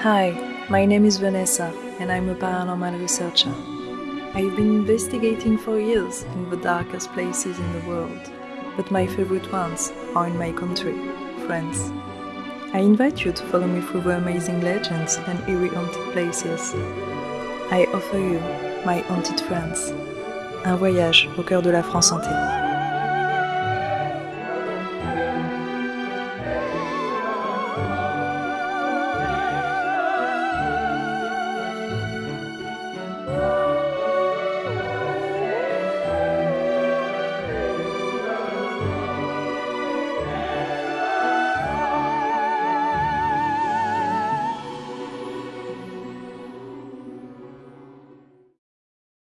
Hi, my name is Vanessa and I'm a paranormal researcher. I've been investigating for years in the darkest places in the world, but my favorite ones are in my country, France. I invite you to follow me through the amazing legends and eerie haunted places. I offer you my haunted France, un voyage au cœur de la France entière.